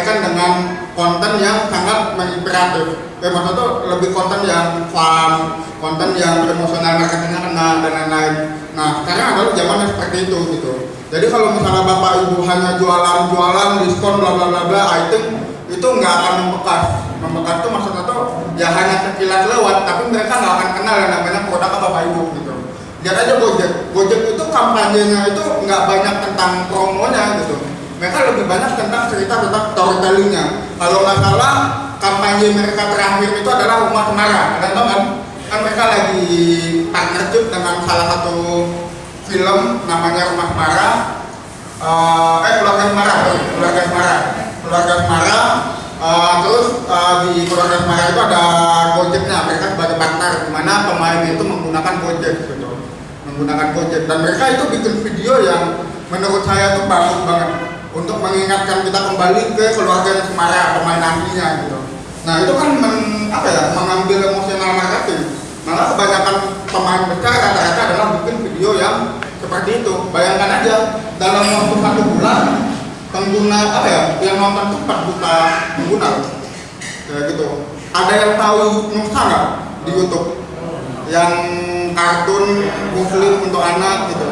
disampaikan dengan konten yang sangat menginspiratif ya maksudnya tuh lebih konten yang fun konten yang emosional marketingnya kena dan lain-lain. Nah sekarang adalah zamannya seperti itu gitu. Jadi kalau misalnya bapak ibu hanya jualan-jualan diskon bla bla bla bla I think itu nggak akan membekas. Membekas tuh maksudnya tuh ya hanya sekilas lewat tapi mereka nggak akan kenal yang namanya produk bapak ibu gitu. Lihat aja Gojek. Gojek itu kampanyenya itu nggak banyak tentang promonya gitu mereka lebih banyak tentang cerita tentang storytellingnya. Kalau nggak salah kampanye mereka terakhir itu adalah rumah semara kalian tahu kan mereka lagi partnership dengan salah satu film namanya rumah semara uh, eh keluarga semara keluarga semara keluarga semara uh, terus uh, di keluarga semara itu ada gojeknya. Mereka sebagai partner di mana pemainnya itu menggunakan gojek gitu menggunakan gojek. Dan mereka itu bikin video yang menurut saya tuh bagus banget untuk mengingatkan kita kembali ke keluarga Semara pemain nantinya gitu. Nah itu kan men, apa ya mengambil emosional marketing. Malah kebanyakan pemain besar rata-rata adalah bikin video yang seperti itu. Bayangkan aja dalam waktu satu bulan pengguna apa ya yang nonton 4 juta pengguna kayak gitu. Ada yang tahu Nusa nggak di YouTube yang kartun muslim untuk anak gitu.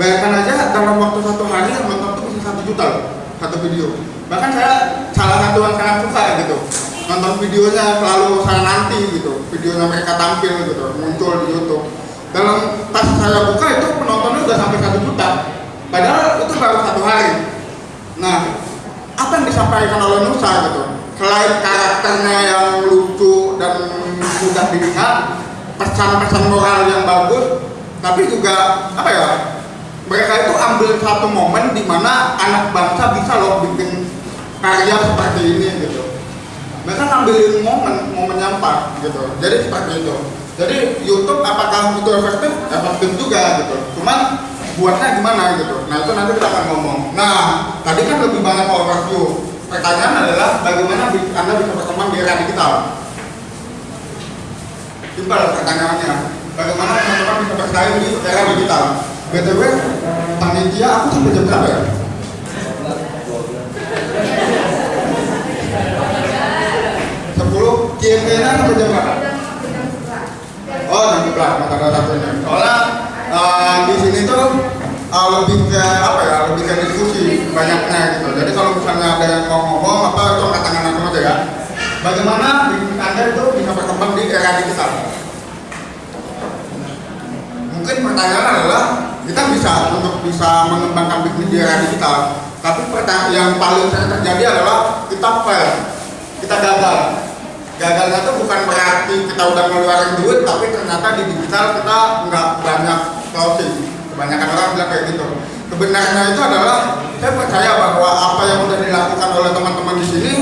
Bayangkan aja dalam waktu satu hari yang nonton satu juta loh, satu video. Bahkan saya salah satu yang sangat suka gitu. Nonton videonya selalu saya nanti gitu videonya mereka tampil gitu muncul di YouTube. Dalam pas saya buka itu penontonnya udah sampai satu juta. Padahal itu baru satu hari. Nah apa yang disampaikan oleh Nusa gitu? Selain karakternya yang lucu dan mudah dilihat pesan-pesan moral yang bagus tapi juga apa ya mereka itu ambil satu momen di mana anak bangsa bisa loh bikin karya seperti ini gitu. Mereka ngambilin momen momen yang pas gitu. Jadi seperti itu. Jadi YouTube apakah itu efektif? Efektif juga gitu. Cuman buatnya gimana gitu. Nah itu nanti kita akan ngomong. Nah tadi kan lebih banyak overview. Pertanyaan adalah bagaimana anda bisa berkembang di era digital? Simpel pertanyaannya. Bagaimana teman-teman bisa bersaing di era digital btw panitia aku sampai jam berapa ya Q&A-nya sampai jam berapa? Oh, 11, maka ada satunya. Soalnya uh, di sini tuh uh, lebih ke apa ya, lebih ke diskusi banyaknya gitu. Jadi kalau misalnya ada yang mau ngomong apa itu angkat tangan langsung aja ya. Bagaimana bisnis Anda itu bisa berkembang di era digital? Mungkin pertanyaan adalah kita bisa untuk bisa mengembangkan bisnis di era digital. Tapi yang paling sering terjadi adalah kita fail, kita gagal. Gagalnya itu bukan berarti kita udah ngeluarin duit tapi ternyata di digital kita nggak banyak closing. Kebanyakan orang bilang kayak gitu. Sebenarnya itu adalah saya percaya bahwa apa yang udah dilakukan oleh teman-teman di sini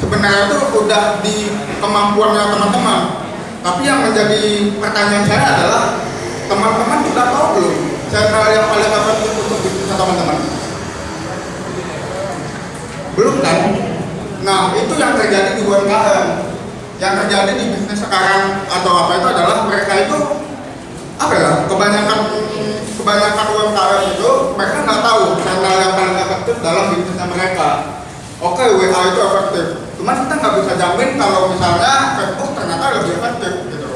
sebenarnya itu udah di kemampuannya teman-teman. Tapi yang menjadi pertanyaan saya adalah teman-teman sudah tahu belum cara yang paling efektif untuk bisnis teman-teman. Belum kan? Nah itu yang terjadi di UMKM. Yang terjadi di bisnis sekarang atau apa itu adalah mereka itu apa ya kebanyakan kebanyakan UMKM itu mereka nggak tahu channel yang paling efektif dalam bisnisnya mereka. Oke WA itu efektif. Cuman kita nggak bisa jamin kalau misalnya Facebook ternyata lebih efektif gitu.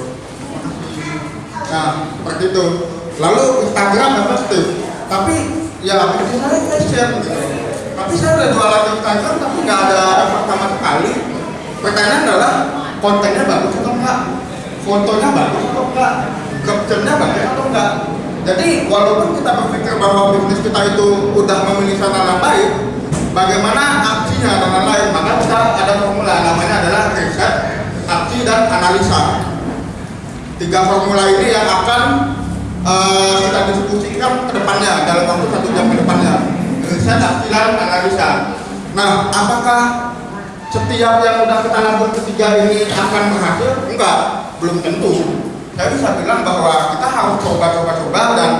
Nah seperti itu lalu Instagram efektif tapi ya bisnis saya gitu tapi saya udah jualan Instagram tapi nggak ada efek sama sekali. Pertanyaan adalah kontennya bagus atau enggak fotonya bagus atau enggak captionnya bagus atau enggak jadi walaupun kita berpikir bahwa bisnis kita itu udah channel yang baik bagaimana aksinya dan lain-lain maka kita ada formula namanya adalah riset aksi dan analisa. Tiga formula ini yang akan uh, kita diskusikan ke depannya dalam waktu satu jam ke depannya riset dan analisa nah apakah setiap yang udah kita labur ketiga ini akan berhasil? Enggak, belum tentu. Saya bisa bilang bahwa kita harus coba-coba-coba dan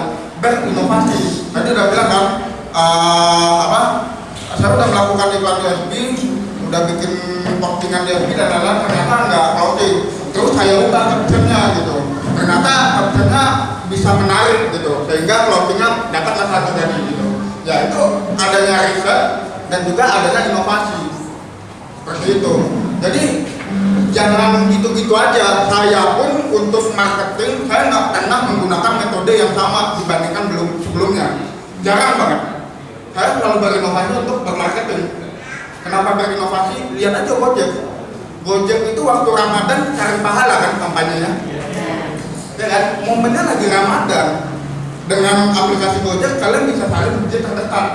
berinovasi. Tadi udah bilang kan, uh, apa? Saya udah melakukan iklan di FB, udah bikin postingan di FB dan lain-lain ternyata enggak closing. Terus saya ubah captionnya gitu. ternyata opsinya menarik gitu. Sehingga clothingnya dapatlah satu tadi gitu. Ya itu adanya riset dan juga adanya inovasi. Seperti itu. Jadi jangan gitu-gitu aja. Saya pun untuk marketing saya nggak pernah menggunakan metode yang sama dibandingkan belum sebelumnya. Jarang banget. Saya selalu berinovasi untuk bermarketing. Kenapa berinovasi? Lihat aja Gojek. Gojek itu waktu Ramadan cari pahala kan kampanyenya ya kan? Momennya lagi Ramadan. Dengan aplikasi Gojek kalian bisa saling masjid terdekat.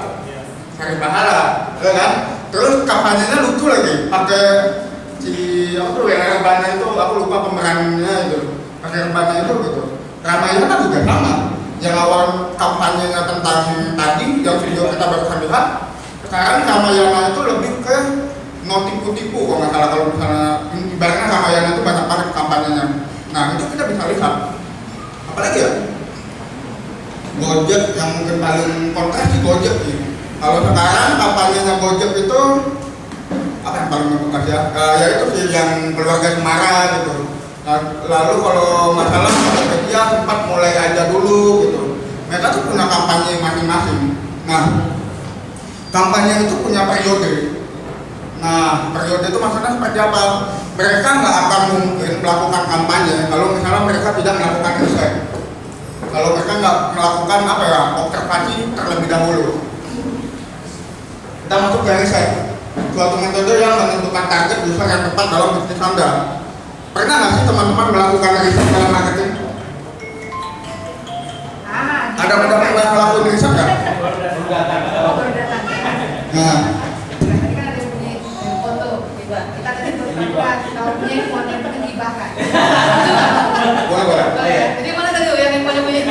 Cari pahala ya kan? Terus kampanyenya lucu lagi. Pakai si apa tuh yang rebana itu aku lupa pemerannya itu. Pakai rebana itu gitu. Ramayana kan juga sama. Yang awal kampanyenya tentang tadi yang video kita baru lihat sekarang Ramayana itu lebih ke mau tipu-tipu kalau nggak salah. Kalau misalnya ibaratnya Ramayana itu banyak banget kampanyenya. Nah itu kita bisa lihat apalagi ya? Gojek yang mungkin paling kontras di Gojek sih kalau sekarang kampanyenya Gojek itu apa yang paling membekas ya? Uh, ya itu sih yang keluarga Semara gitu. Nah, lalu kalau masalah Tokopedia sempat mulai aja dulu gitu. Mereka tuh punya kampanye masing-masing. Nah kampanye itu punya periode. Nah periode itu maksudnya seperti apa mereka nggak akan mungkin melakukan kampanye kalau misalnya mereka tidak melakukan riset kalau mereka nggak melakukan apa ya observasi terlebih dahulu kita masuk ke riset suatu metode yang menentukan target user yang tepat dalam bisnis Anda. Pernah nggak sih teman-teman melakukan riset dalam marketing? Ah, Ada pada pernah melakukan riset nggak? Nah, Tadi kan ada yang punya foto, coba. Kita tadi berdebat, kalau punya handphone yang penting dibahas. boleh boleh. Boleh. Jadi mana tadi yang handphone punya?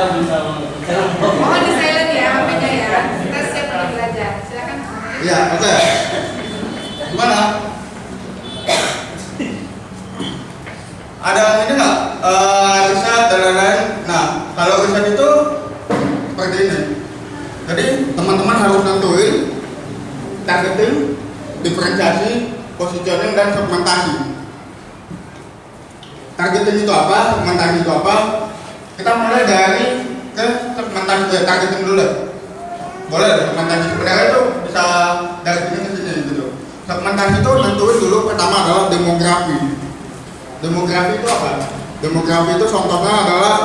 Mohon di silent ya, HP-nya ya. Kita siap untuk belajar. Silakan. Iya, oke. Gimana? Ada ini nggak? Eh, riset dan lain-lain. Nah, kalau riset itu seperti ini. Jadi teman-teman harus nentuin targeting, diferensiasi, positioning dan segmentasi. Targeting itu apa? Segmentasi itu apa? Kita mulai dari ke segmentasi ya, targeting dulu. Deh boleh deh, segmentasi sebenarnya itu bisa dari sini ke sini gitu. Segmentasi itu nentuin dulu pertama adalah demografi. Demografi itu apa? demografi itu contohnya adalah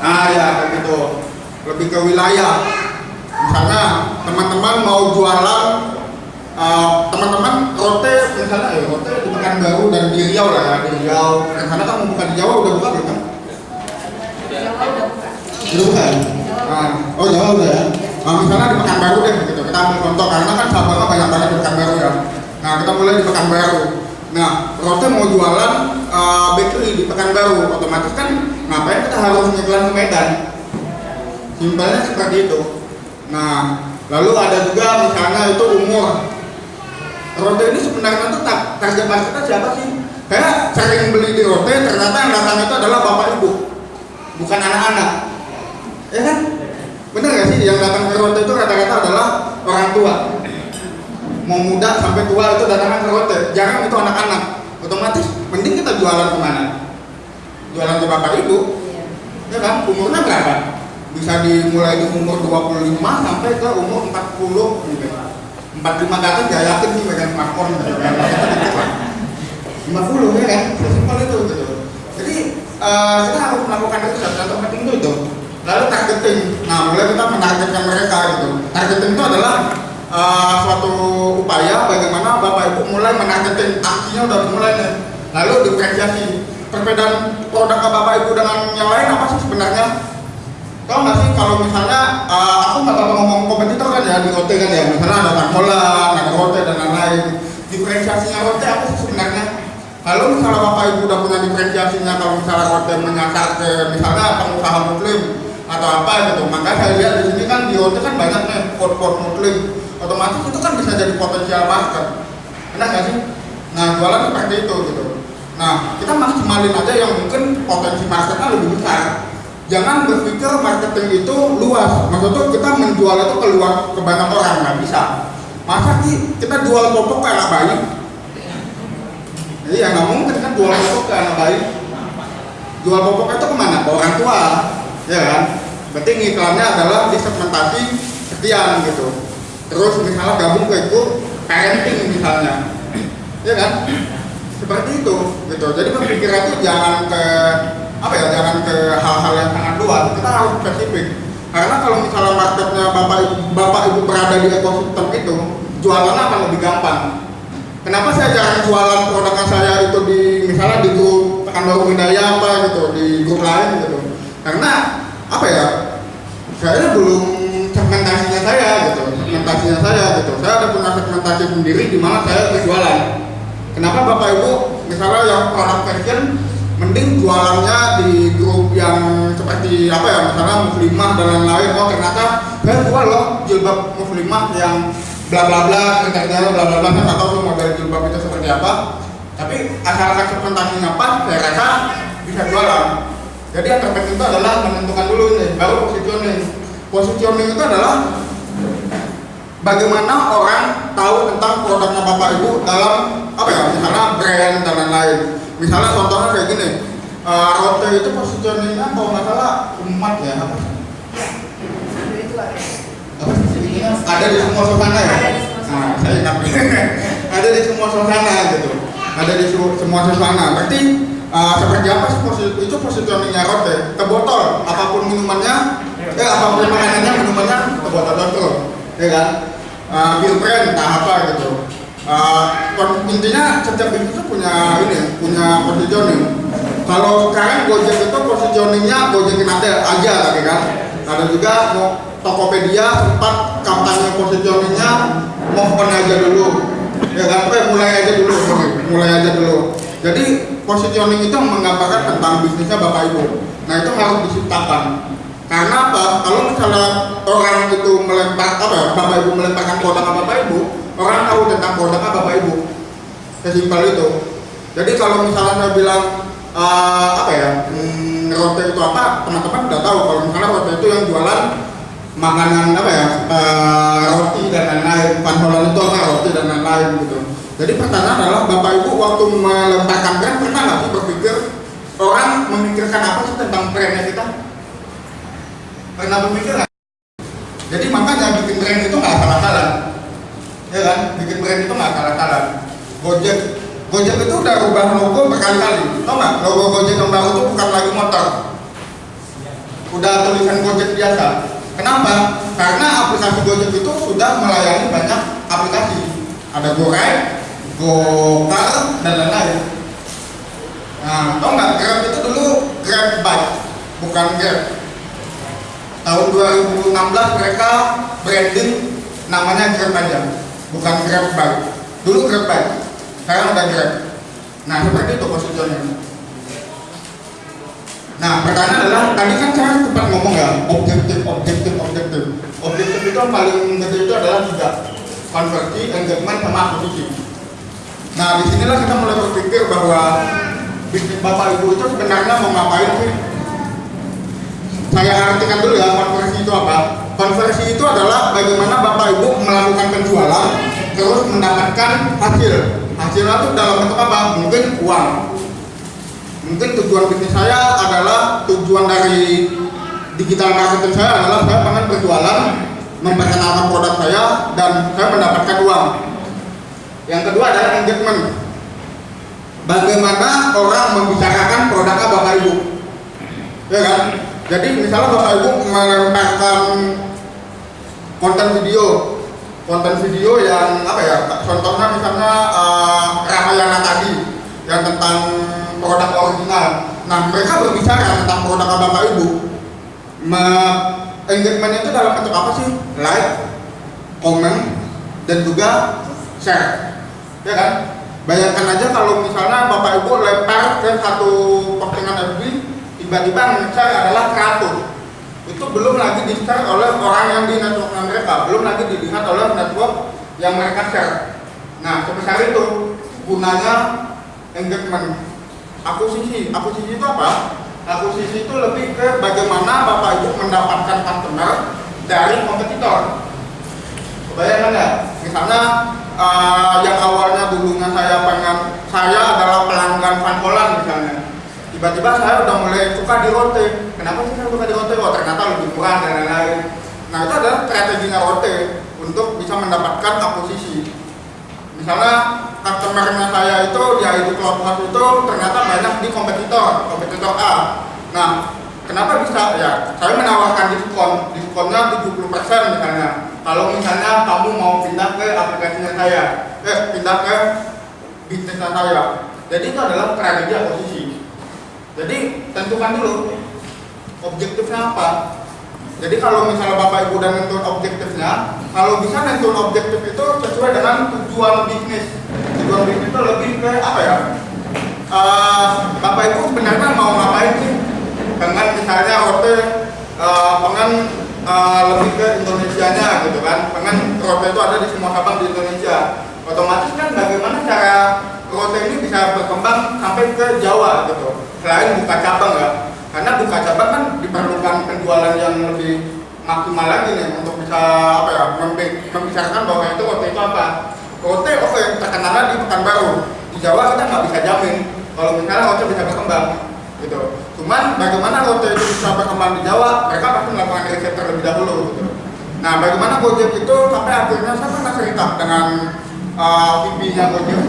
ah ya gitu. Lebih ke wilayah. Misalnya teman-teman mau jualan uh, teman-teman rote misalnya ya rote di Pekanbaru dan di Riau lah di Riau. Karena kan mau buka di Jawa udah buka belum kan? Jawa udah buka. Udah buka ya? Nah, oh Jawa udah ya? Nah, misalnya di Pekanbaru deh gitu. Kita ambil contoh karena kan sahabatnya banyak banget di Pekanbaru ya. Nah, kita mulai di Pekanbaru. Nah, Rote mau jualan uh, bakery di Pekanbaru, otomatis kan ngapain kita harus ngiklan ke Medan? Simpelnya seperti itu. Nah, lalu ada juga misalnya itu umur. Rote ini sebenarnya tuh tar- target marketnya siapa sih? Saya sering beli di Rote, ternyata yang datang itu adalah bapak ibu, bukan anak-anak. Ya kan? Bener gak sih yang datang ke Rote itu rata-rata adalah orang tua Mau muda sampai tua itu datang ke Rote Jarang itu anak-anak Otomatis mending kita jualan ke mana? Jualan ke bapak ibu Ya kan? Umurnya berapa? Bisa dimulai di umur 25 sampai ke umur 40 mungkin 45 ke atas gak yakin sih pegang smartphone gitu kan 50 ya kan? Sesimpel itu gitu Eh, kita harus melakukan itu Contoh penting itu itu lalu targeting. Nah mulai kita menargetkan mereka gitu. Targeting itu adalah uh, suatu upaya bagaimana bapak ibu mulai menargeting. Aksinya udah mulai nih. Lalu diferensiasi perbedaan produk bapak ibu dengan yang lain apa sih sebenarnya? Tau nggak sih kalau misalnya uh, aku nggak ngomong kompetitor kan ya di rote kan ya. Misalnya ada Tarmola, ada rote dan lain-lain. Diferensiasinya rote apa sih sebenarnya kalau misalnya bapak ibu udah punya diferensiasinya kalau misalnya rote menyasar ke misalnya pengusaha muslim atau apa gitu maka saya lihat di sini kan di rote kan banyak nih pot-pot muslim. Otomatis itu kan bisa jadi potensial market benar nggak sih? Nah jualan seperti itu gitu. Nah kita maksimalin aja yang mungkin potensi marketnya lebih besar. Jangan berpikir marketing itu luas. Maksudnya kita menjual itu keluar ke banyak orang nggak bisa. Masa sih kita jual popok kayak anak bayi Iya nggak mungkin kan jual popok ke anak bayi. Jual popok itu ke mana? Ke orang tua ya kan? Berarti iklannya adalah disegmentasi sekian gitu. Terus misalnya gabung ke itu parenting misalnya. Ya kan? Seperti itu gitu. Jadi berpikiran itu jangan ke apa ya jangan ke hal-hal yang sangat luas. Kita harus spesifik. Karena kalau misalnya marketnya bapak ibu, bapak ibu berada di ekosistem itu jualannya akan lebih gampang kenapa saya jarang jualan produknya saya itu di misalnya di grup Pekanbaru Budaya apa gitu di grup lain gitu. Karena apa ya saya belum segmentasinya saya gitu segmentasinya saya gitu. Saya ada punya segmentasi sendiri di mana saya berjualan kenapa bapak ibu misalnya yang produk fashion mending jualannya di grup yang seperti apa ya misalnya muslimah dan lain-lain. Oh ternyata saya jual loh jilbab muslimah yang bla bla bla kriteria bla bla bla saya nggak tahu model jilbab itu seperti apa. Tapi asalkan segmentasinya pas saya rasa bisa jualan. Jadi yang terpenting itu adalah menentukan dulu nih baru positioning. Positioning itu adalah bagaimana orang tahu tentang produknya bapak ibu dalam apa ya misalnya brand dan lain-lain. Misalnya contohnya kayak gini uh, rote itu positioningnya kalau nggak salah umat ya apa itu ada apa sih? Ada di semua suasana ya? Nah saya ingat ada di semua suasana gitu. Ada di su- semua suasana. Berarti uh, seperti apa sih posi- itu positioningnya rote ke botol apa pun minumannya eh apa pun makanannya minumannya ke botol terus ya kan? Uh, brand entah apa gitu. Uh, intinya setiap itu punya ini punya positioning. Kalau sekarang Gojek itu positioningnya Gojekin ada aja tadi kan. Ada juga mau Tokopedia sempat kampanye positioningnya move on aja dulu. Ya kan mulai aja dulu mulai aja dulu. Jadi positioning itu menggambarkan tentang bisnisnya bapak ibu. Nah itu harus diciptakan. Karena apa? Kalau misalnya orang itu melempar apa ya bapak ibu melemparkan produk ke bapak ibu orang tahu tentang produknya bapak ibu. Sesimpel itu. Jadi kalau misalnya saya bilang eh, apa ya hmm, rote itu apa teman-teman udah tahu. Kalau misalnya rote itu yang jualan makanan apa ya eh, roti dan lain-lain panholan itu apa roti dan lain-lain gitu. Jadi pertanyaan adalah bapak ibu waktu melemparkan brand pernah nggak sih berpikir orang memikirkan apa sih tentang brandnya kita? Pernah berpikir nggak? Jadi makanya bikin brand itu nggak salah-salah ya kan? Bikin brand itu nggak salah-salah Gojek. Gojek itu udah rubah logo berkali-kali. Tau nggak? Logo Gojek yang baru itu bukan lagi motor. Udah tulisan Gojek biasa kenapa? Karena aplikasi Gojek itu sudah melayani banyak aplikasi. Ada GoRide GoCar dan lain-lain. Nah tau nggak? Grab itu dulu Grab Bike bukan Grab. Tahun 2016 mereka branding namanya Grab aja bukan Grab Bike. Dulu Grab Bike sekarang udah Grab. Nah seperti itu positionnya nah pertanyaan adalah tadi kan saya sempat ngomong ya objektif objektif objektif. Objektif itu paling gede itu adalah tiga konversi engagement sama akuisisi nah di sinilah kita mulai berpikir bahwa bisnis bapak ibu itu sebenarnya mau ngapain sih? Saya artikan dulu ya konversi itu apa? Konversi itu adalah bagaimana bapak ibu melakukan penjualan terus mendapatkan hasil. Hasilnya itu dalam bentuk apa? Mungkin uang mungkin tujuan bisnis saya adalah tujuan dari digital marketing saya adalah saya pengen berjualan memperkenalkan produk saya dan saya mendapatkan uang. Yang kedua adalah engagement. Bagaimana orang membicarakan produknya bapak ibu? Ya kan? Jadi misalnya bapak ibu melemparkan konten video konten video yang apa ya contohnya misalnya uh, Ramayana tadi yang tentang produk original. Nah mereka berbicara tentang produk bapak ibu. Me engagement itu dalam bentuk apa sih? Like komen dan juga share. Ya kan? Bayangkan aja kalau misalnya bapak ibu lempar ke satu postingan FB tiba-tiba share adalah 100 itu belum lagi di share oleh orang yang di networknya mereka belum lagi dilihat oleh network yang mereka share. Nah sebesar itu gunanya engagement akuisisi akuisisi itu apa? Akuisisi itu lebih ke bagaimana bapak ibu mendapatkan customer dari kompetitor. Kebayang nggak misalnya uh, yang awalnya dulunya saya pengen saya adalah pelanggan Vancola tiba-tiba saya udah mulai suka di rote kenapa sih saya suka di rote oh ternyata lebih murah dan lain-lain. Nah itu adalah strateginya rote untuk bisa mendapatkan akuisisi. Misalnya customernya saya itu di ID Clubhouse itu ternyata banyak di kompetitor kompetitor A. Nah kenapa bisa? Ya saya menawarkan diskon. Diskonnya 70% misalnya. Kalau misalnya kamu mau pindah ke aplikasinya saya eh pindah ke bisnisnya saya. Jadi itu adalah strategi akuisisi jadi tentukan dulu objektifnya apa jadi kalau misalnya Bapak Ibu udah nentuin objektifnya, kalau bisa nentuin objektif itu sesuai dengan tujuan bisnis. Tujuan bisnis itu lebih ke apa ya? Uh, Bapak Ibu sebenarnya mau ngapain sih? Dengan misalnya rote uh, pengen uh, lebih ke Indonesia-nya gitu kan. Pengen rote itu ada di semua cabang di Indonesia. Otomatis kan bagaimana cara rote ini bisa berkembang sampai ke Jawa gitu. Selain buka cabang ya karena buka cabang kan diperlukan penjualan yang lebih maksimal lagi nih untuk bisa apa ya membicarakan bahwa itu rote itu apa. Rote oke okay, terkenal di Pekanbaru. Di Jawa kita nggak bisa jamin kalau misalnya rote bisa berkembang gitu. Cuman bagaimana rote itu bisa berkembang di Jawa mereka pasti melakukan riset terlebih dahulu gitu. Nah bagaimana Gojek itu sampai akhirnya saya pernah cerita dengan uh, VP-nya Gojek.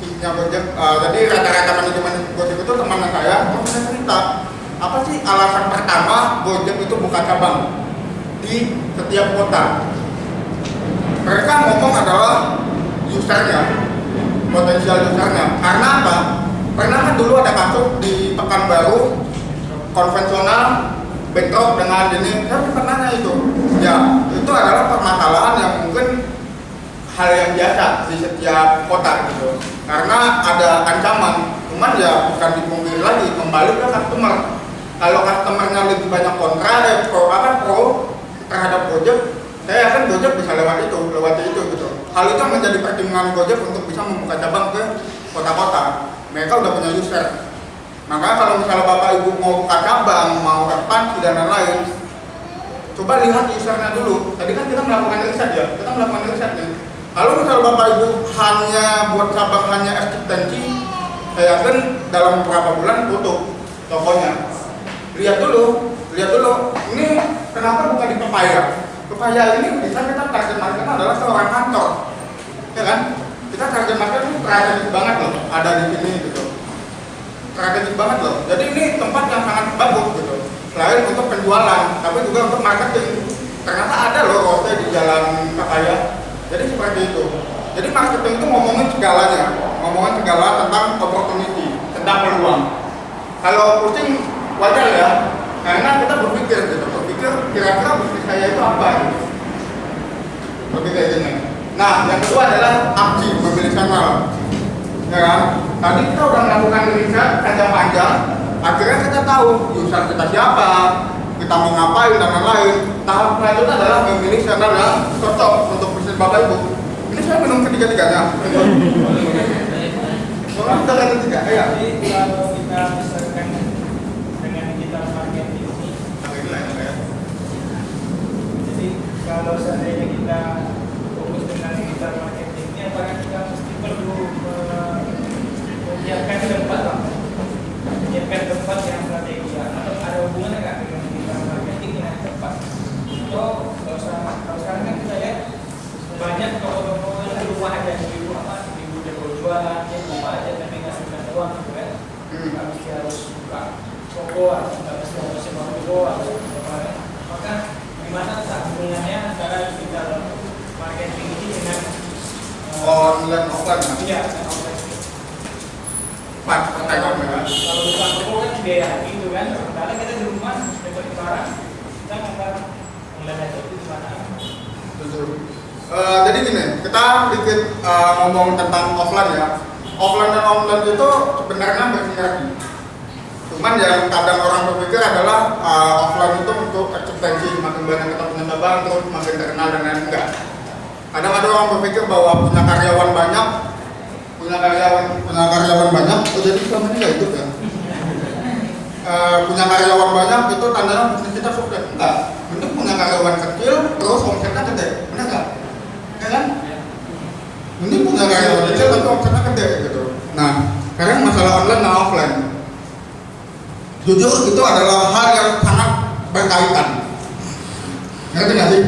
VP-nya Gojek uh, jadi rata-rata manajemen Gojek itu teman saya pernah cerita apa sih alasan pertama Gojek itu buka cabang di setiap kota? Mereka ngomong adalah usernya, potensial usernya. Karena apa? Karena kan dulu ada kasus di Pekanbaru konvensional bentrok dengan ini, saya pernah nanya itu. Ya, itu adalah permasalahan yang mungkin hal yang biasa di setiap kota gitu. Karena ada ancaman, cuman ya bukan dipungkiri lagi kembali ke customer kalau customernya lebih banyak kontra pro apa pro terhadap Gojek saya yakin Gojek bisa lewat itu lewat itu gitu. Hal itu menjadi pertimbangan Gojek untuk bisa membuka cabang ke kota-kota. Mereka udah punya user. Maka kalau misalnya bapak ibu mau buka cabang mau ekspansi dan lain-lain coba lihat usernya dulu. Tadi kan kita melakukan riset ya kita melakukan riset nih. Kalau misalnya bapak ibu hanya buat cabang hanya eksistensi saya yakin dalam beberapa bulan tutup tokonya lihat dulu lihat dulu. Ini kenapa bukan di Pepaya? Pepaya ini bisa kita target market adalah seorang kantor. Ya kan? Kita target market itu strategis banget loh ada di sini gitu. Strategis banget loh. Jadi ini tempat yang sangat bagus gitu. Selain untuk penjualan tapi juga untuk marketing. Ternyata ada loh rote di jalan Pepaya. Jadi seperti itu. Jadi marketing itu ngomongin segalanya. Ngomongin segala tentang opportunity tentang peluang. Kalau kucing wajar ya karena kita berpikir gitu berpikir kira-kira bisnis saya itu apa gitu. Berpikir gini. Nah yang kedua adalah aksi memilih channel ya kan? Tadi kita udah melakukan riset panjang-panjang akhirnya kita tahu user kita siapa kita mau ngapain dan lain-lain. Tahap selanjutnya adalah memilih channel yang cocok untuk bisnis bapak ibu. Ini saya minum ketiga-tiganya. Soalnya kita lihat ketiga, ya. Jadi kalau kita misalkan dengan digital marketing ini, jadi kalau seandainya kita fokus dengan digital marketing ini, apakah kita mesti perlu eh, menyiapkan tempat, menyiapkan tempat yang strategi atau ada hubungannya nggak dengan digital marketing dengan tempat? Atau kalau sekarang, kalau sekarang kan kita lihat banyak toko-toko yang rumah aja di rumah apa di rumah jualan dia di rumah aja tapi nggak sebenarnya uang gitu kan? Nggak mesti harus buka toko atau nggak mesti harus sewa toko atau apa maka gimana tak hubungannya antara digital marketing ini dengan eh, online offline mas iya offline Pak, pertanyaan ya. kalau buka toko kan biaya gitu kan sementara kita di rumah dapat barang kita nggak ngeliat aja itu di mana Jujur. Eh, jadi gini, kita sedikit eh, ngomong tentang offline ya. Offline dan online itu sebenarnya bersinergi. Cuman yang kadang orang berpikir adalah eh, offline itu untuk eksistensi, makin banyak kita punya cabang terus makin terkenal dan lain enggak. Kadang ada orang berpikir bahwa punya karyawan banyak, punya karyawan punya karyawan banyak, oh jadi selama ini nggak ya. Eh, punya karyawan banyak itu tandanya bisnis kita sukses. Enggak. Itu punya karyawan kecil terus omsetnya gede. Benar nggak? Ya kan? Ini punya karyawan kecil tapi omsetnya gede gitu. Nah sekarang masalah online dan offline jujur itu adalah hal yang sangat berkaitan. Ngerti nggak sih?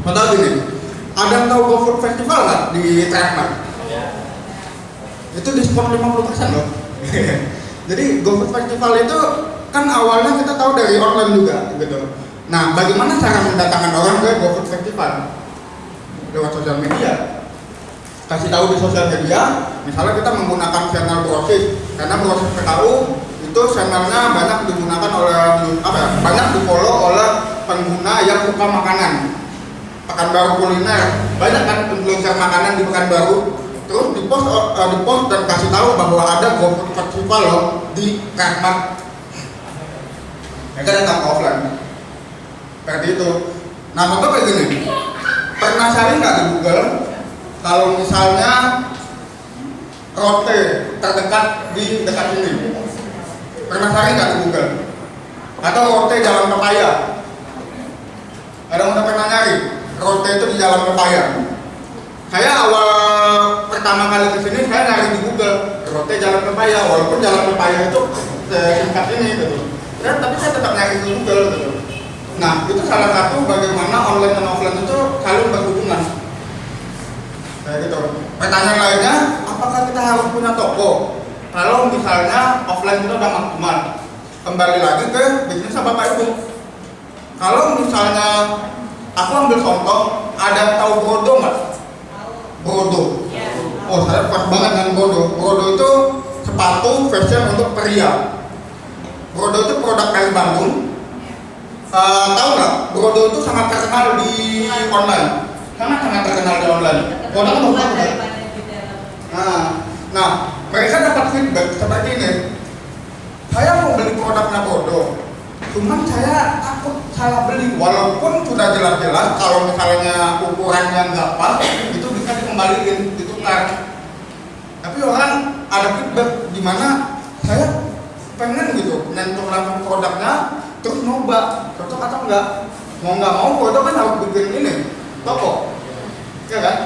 contoh gini ada yang tahu GoFood Festival nggak di Trackmart? itu diskon 50% loh. Jadi GoFood Festival itu kan awalnya kita tahu dari online juga gitu. Nah bagaimana cara mendatangkan orang ke GoFood Festival? Lewat sosial media. Kasih tahu di sosial media misalnya kita menggunakan channel brosis. Karena brosis PKU itu channelnya banyak digunakan oleh apa ya banyak di follow oleh pengguna yang suka makanan. Pekanbaru kuliner. Banyak kan influencer makanan di Pekanbaru terus di post uh, di post dan kasih tahu bahwa ada GoFood Festival loh di Karmat mereka datang offline. Seperti itu. Nah contoh kayak gini. Pernah cari nggak di Google? Kalau misalnya rote terdekat di dekat sini pernah cari nggak di Google? Atau rote jalan pepaya? Ada yang pernah nyari? Rote itu di jalan pepaya. Saya awal pertama kali ke sini saya nyari di Google rote jalan pepaya. Walaupun jalan pepaya itu singkat ini gitu. Dan tapi saya tetap nyari di Google gitu. Nah itu salah satu bagaimana online dan offline itu saling berhubungan. Kayak gitu. Pertanyaan lainnya apakah kita harus punya toko kalau misalnya offline kita udah maksimal kembali lagi ke bisnis bapak ibu. Kalau misalnya aku ambil contoh ada tahu Brodo nggak? Brodo oh saya pas banget dengan Brodo Brodo itu sepatu fashion untuk pria. Brodo itu produk dari Bandung. Uh, tahu nggak? Brodo itu sangat terkenal di online. Sangat sangat terkenal di online. Bagus banget Nah, nah mereka dapat feedback seperti ini. Saya mau beli produknya bodoh, cuman saya takut salah beli. Walaupun sudah jelas-jelas kalau misalnya ukurannya nggak pas, itu bisa dikembalikan, ditukar. Tapi orang ada feedback di mana saya pengen gitu nyentuh langsung produknya, terus nyoba cocok atau enggak. Mau nggak mau, bodoh kan harus bikin ini toko, ya kan?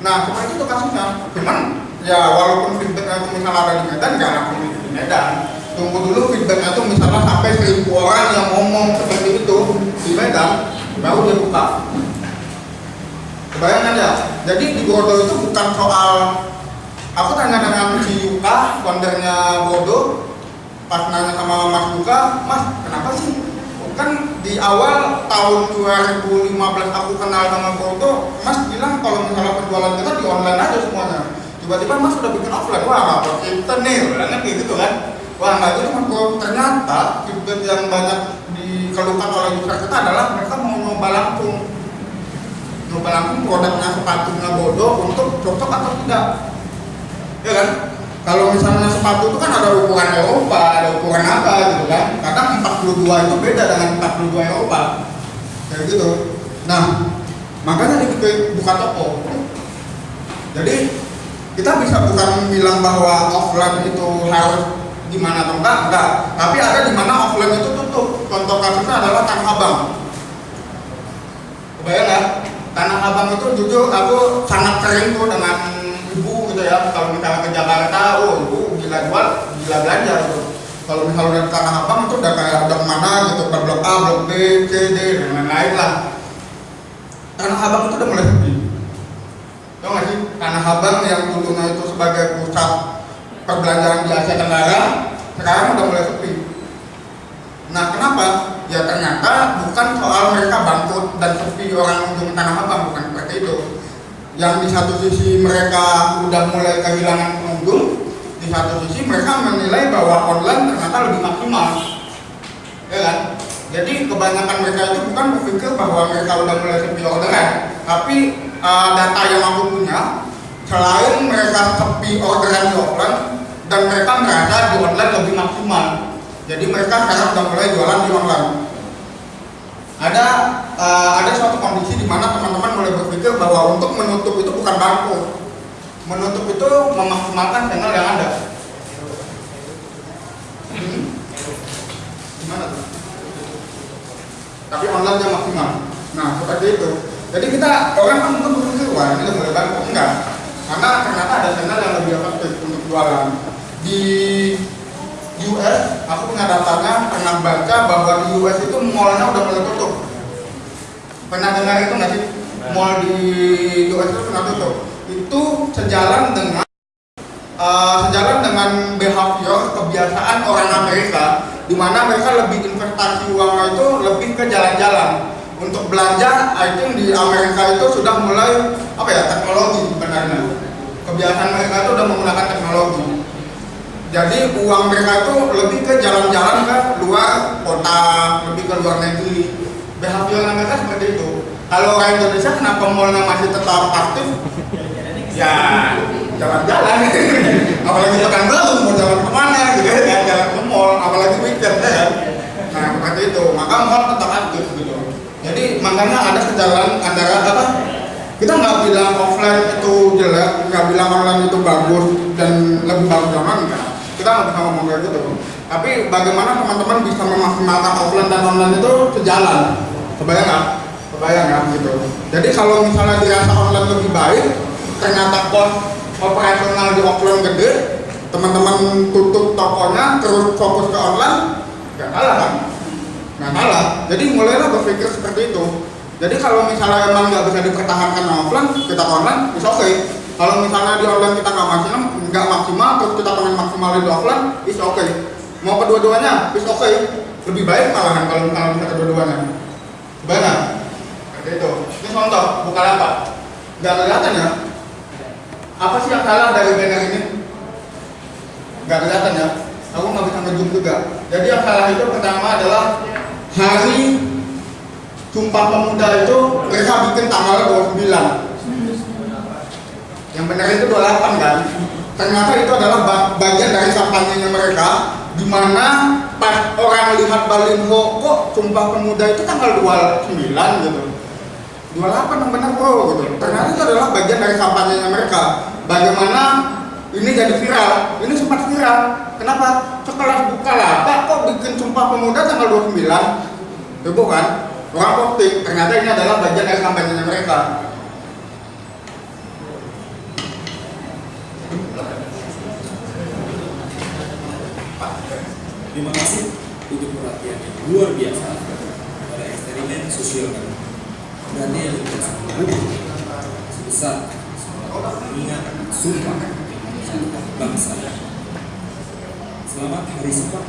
Nah, seperti itu kasusnya. Cuman ya walaupun feedbacknya itu misalnya ada di Medan, nggak langsung di Medan. Tunggu dulu feedbacknya itu misalnya sampai seribu orang yang ngomong seperti itu di Medan, baru dia buka. Kebayangkan ya? Jadi di Bodo itu bukan soal aku tanya dengan si Yuka, foundernya Bodo, pas nanya sama Mas Yuka, Mas kenapa sih kan di awal tahun 2015 aku kenal sama Bodo, Mas bilang kalau misalnya penjualan kita di online aja semuanya. Tiba-tiba Mas udah bikin offline, wah nggak pakai internet, kayak gitu kan. Wah nggak Mas Bro. Ternyata feedback yang banyak dikeluhkan oleh user kita adalah mereka mau nyoba langsung nyoba langsung produknya sepatunya Bodo untuk cocok atau tidak. Ya kan? kalau misalnya sepatu itu kan ada ukuran Eropa, ada ukuran apa gitu kan karena 42 itu beda dengan 42 Eropa kayak gitu nah makanya dibikin buka toko jadi kita bisa bukan bilang bahwa offline itu harus gimana atau enggak, enggak. Tapi ada di mana offline itu tutup. Contoh kasusnya adalah Tanah Abang. Kebayang ya Tanah Abang itu jujur aku sangat sering tuh dengan ibu gitu ya. Kalau misalnya ke Jakarta oh ibu gila jual gila belanja gitu. Kalau misalnya dari Tanah Abang itu udah kayak udah mana gitu ke blok A, blok B, C, D dan lain-lain lah. Tanah Abang itu udah mulai sepi tau gak sih? Tanah Abang yang dulunya itu sebagai pusat perbelanjaan di Asia Tenggara sekarang udah mulai sepi. Nah kenapa? ya ternyata bukan soal mereka bangkrut dan sepi orang ujung Tanah Abang bukan seperti itu. Yang di satu sisi mereka udah mulai kehilangan pengunjung di satu sisi mereka menilai bahwa online ternyata lebih maksimal. Ya kan jadi kebanyakan mereka itu bukan berpikir bahwa mereka udah mulai sepi orderan. Tapi uh, data yang aku punya selain mereka sepi orderan di offline dan mereka merasa di online lebih maksimal. Jadi mereka sekarang udah mulai jualan di online. Ada uh, ada suatu kondisi di mana teman-teman mulai berpikir bahwa untuk menutup itu bukan bangkrut menutup itu memaksimalkan channel yang ada hmm? gimana tuh tapi online nya maksimal. Nah seperti itu. Jadi kita orang kan mungkin berpikir wah ini mulai bangkrut enggak. Karena ternyata ada channel yang lebih efektif untuk jualan. Di US aku aku punya datanya pernah baca bahwa di US itu mallnya udah mulai tutup. Pernah dengar itu nggak sih? Mall di US itu pernah tutup. Itu sejalan dengan uh, sejalan dengan behavior kebiasaan orang Amerika di mana mereka lebih investasi uangnya itu lebih ke jalan-jalan. Untuk belanja I think di Amerika itu sudah mulai apa ya teknologi sebenarnya. Kebiasaan mereka itu sudah menggunakan teknologi. Jadi uang mereka itu lebih ke jalan-jalan ke luar kota lebih ke luar negeri. Behavior mereka seperti itu. Kalau orang Indonesia kenapa mallnya masih tetap aktif? Ya jalan-jalan apalagi pekan baru mau jalan ke mana gitu ya jalan ke mall apalagi weekend ya kan nah seperti itu maka mall tetap aktif gitu jadi sejalan antara apa? Kita nggak bilang offline itu jelek nggak bilang online itu bagus dan lebih bagus zaman enggak kita nggak bisa ngomong kayak gitu tapi bagaimana teman-teman bisa memaksimalkan offline dan online itu sejalan? Kebayang nggak? Kebayang nggak gitu. Jadi kalau misalnya dirasa online lebih baik ternyata cost operasional di offline gede teman-teman tutup tokonya terus fokus ke online nggak kalah kan? Nggak kalah. Jadi mulailah berpikir seperti itu jadi kalau misalnya emang nggak bisa dipertahankan offline kita online is oke okay. kalau misalnya di online kita nggak maksimal nggak maksimal terus kita pengen maksimalin di offline is oke okay. mau kedua-duanya is oke okay. lebih baik malahan kalau misalnya bisa kedua-duanya Bagaimana? Seperti itu. Ini contoh, bukan apa? Gak kelihatan ya? Apa sih yang salah dari banner ini? Gak kelihatan ya? Aku nggak bisa ngezoom juga. Jadi yang salah itu pertama adalah hari Sumpah Pemuda itu mereka bikin tanggal 29 Yang benar itu 28 kan? Ternyata itu adalah bagian dari kampanyenya mereka di mana pas orang lihat Balinho kok Sumpah Pemuda itu tanggal 29 gitu. 28 yang benar bro gitu. Ternyata itu adalah bagian dari kampanyenya mereka. Bagaimana ini jadi viral? Ini sempat viral. Kenapa? Sekelas buka lapak kok bikin Sumpah Pemuda tanggal 29 itu kan orang posting ternyata ini adalah bagian dari kampanyenya mereka. Terima kasih untuk perhatian yang luar biasa. Pada eksperimen sosial. Kami. Dan yang sebesar. Mengingat sumpah bangsa. Selamat Hari Sumpah.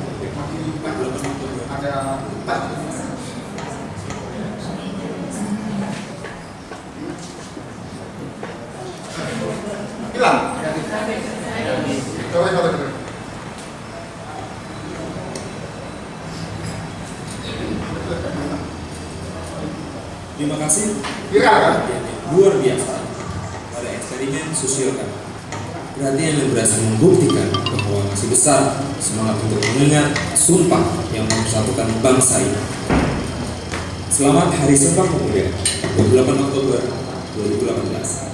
Ada empat hilang coba coba coba Terima kasih viral kan luar biasa pada eksperimen sosial kami. Perhatian yang berhasil membuktikan bahwa masih besar semangat untuk mengingat sumpah yang mempersatukan bangsa ini. Selamat Hari Sumpah Pemuda 28 Oktober 2018.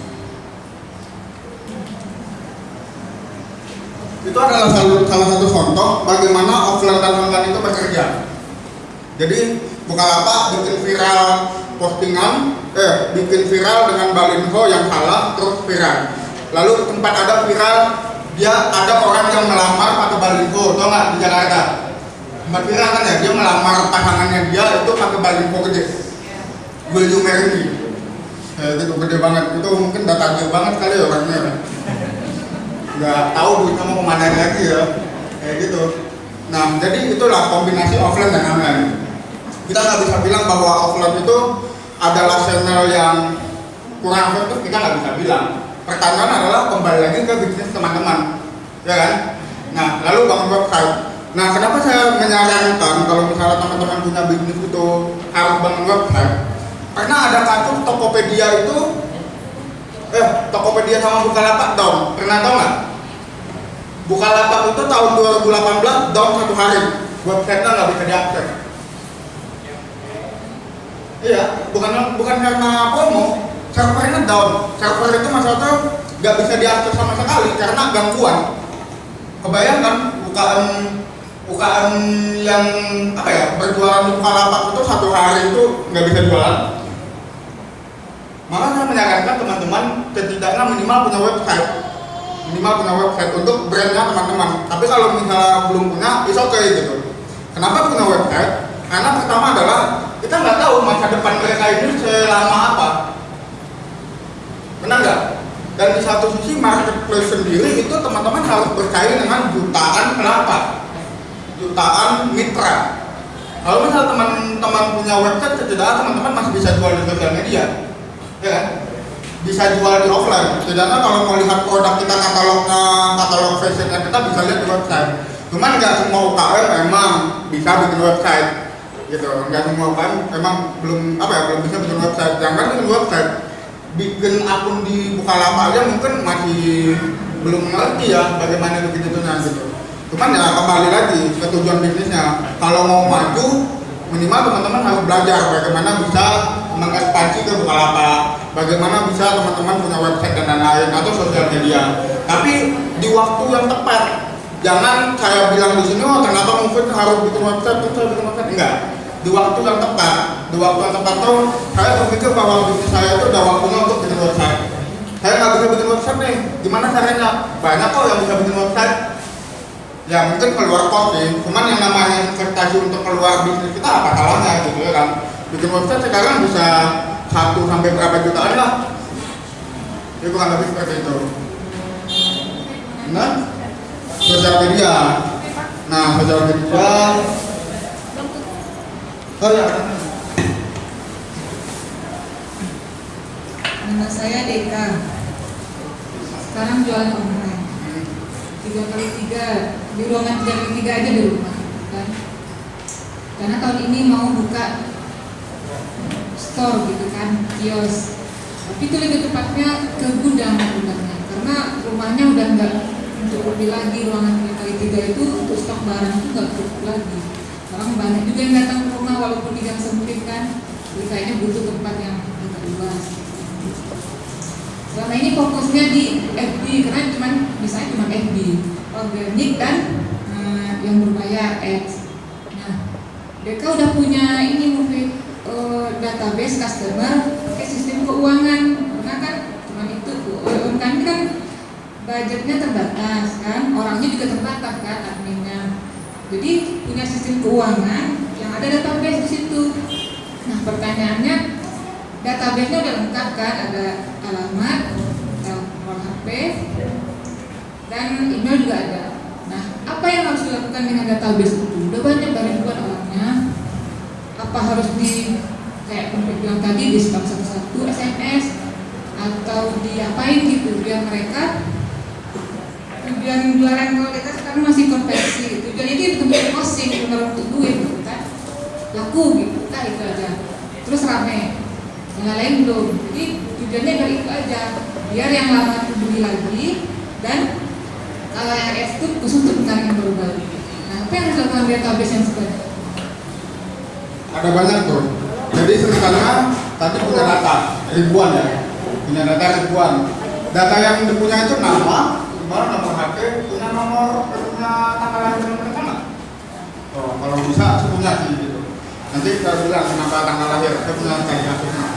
Itu adalah salah, satu contoh bagaimana offline dan online itu bekerja. Jadi Bukalapak bikin viral postingan eh bikin viral dengan balinho yang salah terus viral. Lalu tempat ada viral dia ada orang yang melamar pakai balinho tau nggak di Jakarta? Tempat viral kan ya dia melamar pasangannya dia itu pakai balinho gede. Will you marry me itu gede banget. Itu mungkin data banget kali ya orangnya nggak tahu duitnya mau ke mana lagi ya. Kayak gitu. Nah jadi itulah kombinasi offline dan online. Kita nggak bisa bilang bahwa offline itu adalah channel yang kurang efektif kita nggak bisa bilang. Pertanyaan adalah kembali lagi ke bisnis teman-teman. Ya kan? Nah lalu bangun website nah kenapa saya menyarankan kalau misalnya teman-teman punya bisnis itu harus bangun website karena ada kasus Tokopedia itu? Eh Tokopedia sama Bukalapak down pernah tahu nggak Bukalapak itu tahun 2018 down satu hari. Websitenya nggak bisa diakses. Iya bukan bukan karena promo servernya down. Server itu masalahnya nggak bisa diakses sama sekali karena gangguan. Kebayang kan UKM UKM yang apa ya berjualan di Bukalapak itu satu hari itu nggak bisa jualan. Maka saya menyarankan teman-teman setidaknya minimal punya website minimal punya website untuk brandnya teman-teman tapi kalau misalnya belum punya is oke okay, gitu Kenapa punya website? Karena pertama adalah kita nggak tahu masa depan mereka ini selama apa. Benar nggak? Dan di satu sisi marketplace sendiri itu teman-teman harus bersaing dengan jutaan kenapa? Jutaan mitra. Kalau misal teman-teman punya website, setidaknya teman-teman masih bisa jual di sosial media, ya kan? Bisa jual di offline. Setidaknya kalau mau lihat produk kita katalognya, katalog fashionnya kita bisa lihat di website. Cuman nggak semua UKM memang bisa bikin website, gitu. Nggak semua UKM memang belum apa ya belum bisa bikin website. Jangan bikin website, bikin akun di Bukalapak aja mungkin masih belum ngerti ya bagaimana bikin itu gitu. Cuman ya kembali lagi ke tujuan bisnisnya. Kalau mau maju, minimal teman-teman harus belajar bagaimana bisa mengekspansi ke Bukalapak, bagaimana bisa teman-teman punya website dan lain-lain atau sosial media. Tapi di waktu yang tepat. Jangan saya bilang di sini, oh ternyata mungkin harus bikin website, terus saya bikin website. Enggak. Di waktu yang tepat. Di waktu yang tepat tuh saya berpikir bahwa bisnis saya itu udah waktunya untuk bikin website. Saya nggak bisa bikin website nih. Gimana caranya? Banyak kok yang bisa bikin website ya mungkin keluar kos sih cuman yang namanya investasi untuk keluar bisnis kita apa salahnya gitu ya kan bikin website sekarang bisa satu sampai berapa jutaan lah ya kurang lebih seperti itu nah sosial media nah sosial media oh ya Nama saya Deka. Sekarang jualan online. Tiga kali tiga di ruangan tiga kali tiga aja di rumah, kan? Karena tahun ini mau buka store gitu kan, kios. Tapi itu lebih tepatnya ke gudang gudangnya, karena rumahnya udah nggak untuk lebih lagi ruangan kali tiga itu untuk stok barang itu nggak cukup lagi. Orang banyak juga yang datang ke rumah walaupun di gang sempit kan, jadi kayaknya butuh tempat yang agak luas. Selama ini fokusnya di FB karena cuman misalnya cuma FB, organik dan eh, yang berbayar ads. Nah, mereka udah punya ini mungkin eh, database customer pakai sistem keuangan karena kan cuma itu UMKM ini kan budgetnya terbatas kan, orangnya juga terbatas kan adminnya. Jadi punya sistem keuangan yang ada database di situ. Nah pertanyaannya database-nya udah lengkap kan, ada alamat, nomor HP, dan email juga ada. Nah, apa yang harus dilakukan dengan database itu? Udah banyak dari orangnya. Apa harus di kayak Pemimpin bilang tadi di spam satu-satu SMS atau diapain gitu biar mereka tujuan jualan kalau kita sekarang masih konversi tujuan itu untuk posting benar untuk duit gitu kan. Laku gitu kan itu aja. Terus rame. Yang lain belum. Jadi tujuannya dari itu aja. Biar yang lama itu beli lagi dan kalau yang itu khusus untuk yang baru-baru. Nah apa yang harus dilakukan database yang sebenarnya ada banyak tuh jadi sebenarnya tadi punya data ribuan ya. Punya data ribuan. Data yang dipunya itu nama nomor nomor HP punya nomor punya tanggal lahir mereka nggak oh kalau bisa punya sih gitu. Nanti kita bilang kenapa tanggal lahir saya punya tanggal lahirnya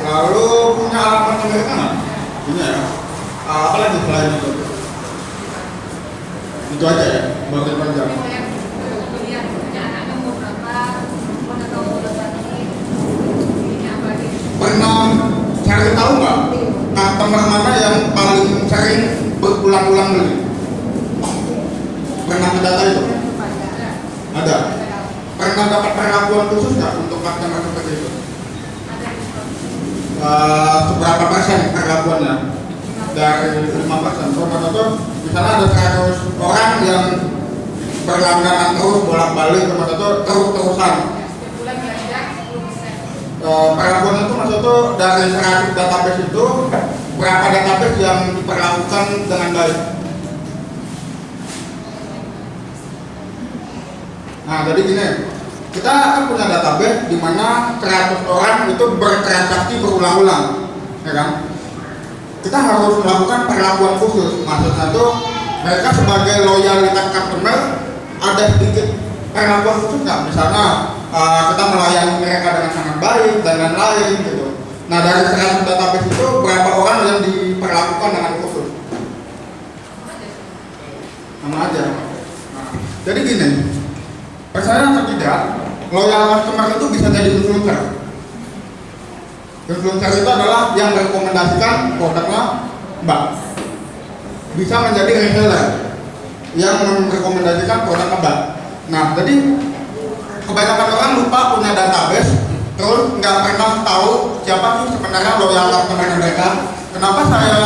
lalu punya alamat mereka nggak punya ya. Ah, apa lagi selain itu? Itu aja ya buat panjang Kalau yang kuliah punya anaknya umur berapa, mana tahu udah tadi, ini apa gitu. Pernah cari tahu nggak? Customer mana yang paling sering berulang-ulang beli? Pernah mendata itu? Ada. Pernah dapat perlakuan khusus nggak untuk customer seperti itu Eh, seberapa persen perlakuannya dari 5 persen. Itu misalnya ada 100 orang yang berlangganan terus bolak-balik terus-terusan 10%. Eh, perlakuan itu maksud itu dari 100 database itu berapa database yang diperlakukan dengan baik? Nah jadi gini kita kan punya database di mana 100 orang itu bertransaksi berulang-ulang ya kan? Kita harus melakukan perlakuan khusus. Maksudnya itu mereka sebagai loyalitas customer ada sedikit perlakuan khusus nggak? Misalnya uh, kita melayani mereka dengan sangat baik dan lain-lain gitu. Nah dari 100 database itu berapa orang yang diperlakukan dengan khusus? Sama aja. Nah, jadi gini percaya atau tidak loyal customer itu bisa jadi influencer. Influencer itu adalah yang merekomendasikan produknya mbak. Bisa menjadi reseller yang merekomendasikan produk mbak. Nah jadi kebanyakan orang lupa punya database terus nggak pernah tahu siapa sih sebenarnya loyal customer mereka. Kenapa saya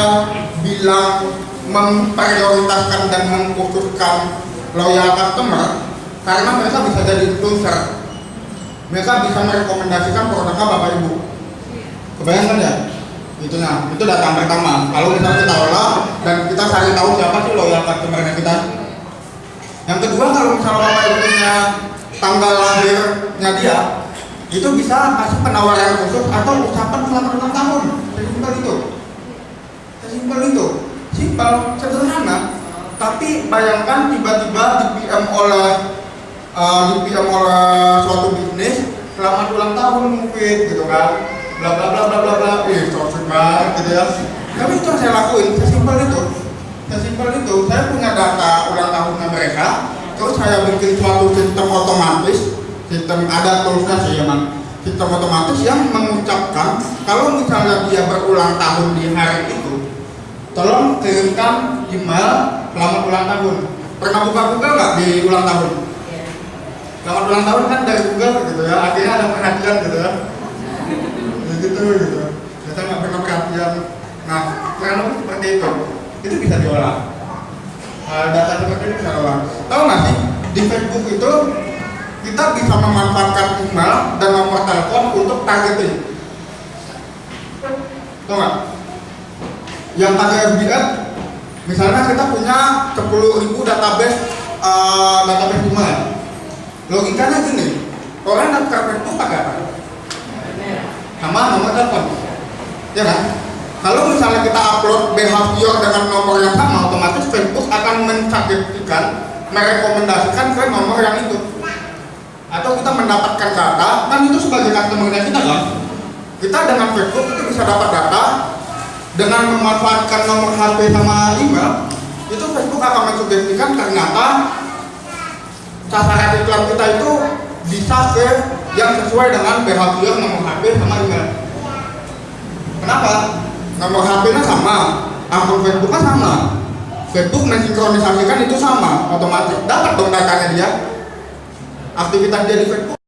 bilang memprioritaskan dan mengkhususkan loyal customer? Karena mereka bisa jadi influencer. Mereka bisa merekomendasikan produknya bapak ibu. Kebayangkan ya? Itu nah itu data yang pertama. Kalau misalnya kita olah dan kita cari tahu siapa sih loyal customer kita. Yang kedua kalau misalnya bapak ibu punya tanggal lahirnya dia itu bisa kasih penawaran khusus atau ucapan selama enam tahun. Sesimpel itu. Sesimpel itu. Simpel sederhana. Tapi bayangkan tiba-tiba di PM oleh uh, di PM oleh suatu bisnis selamat ulang tahun mungkin gitu kan. Bla bla bla bla bla bla. Ih cocok banget gitu ya. Tapi itu yang saya lakuin. Sesimpel itu. Sesimpel itu saya punya data ulang tahunnya mereka terus saya bikin suatu sistem otomatis sistem ada toolsnya sih emang sistem otomatis yang mengucapkan kalau misalnya dia berulang tahun di hari itu tolong kirimkan email selamat ulang tahun. Pernah buka Google nggak di ulang tahun? Selamat ulang tahun kan dari Google gitu ya akhirnya ada perhatian gitu ya. Ya gitu gitu. Kita nggak pernah perhatian. Nah kurang lebih seperti itu. Itu bisa diolah Hal data ini bisa diolah tahu nggak sih di Facebook itu kita bisa memanfaatkan email dan nomor telepon untuk targeting. Tahu nggak? Yang pakai FBS misalnya kita punya 10.000 database uh, database email. Logikanya gini orang daftar Facebook pakai apa? sama nomor telepon. Ya kan? Kalau misalnya kita upload behavior dengan nomor yang sama otomatis Facebook akan mencatatkan merekomendasikan ke nomor yang itu. Atau kita mendapatkan data kan itu sebagai customer kita kan? Kita dengan Facebook itu bisa dapat data dengan memanfaatkan nomor HP sama email itu Facebook akan mensugestikan ternyata sasaran iklan kita itu bisa ke yang sesuai dengan behavior nomor HP sama email kenapa? Nomor HP nya sama akun Facebook nya sama. Facebook mensinkronisasikan itu sama otomatis. Dapat dong datanya dia. Aktivitas dia di Facebook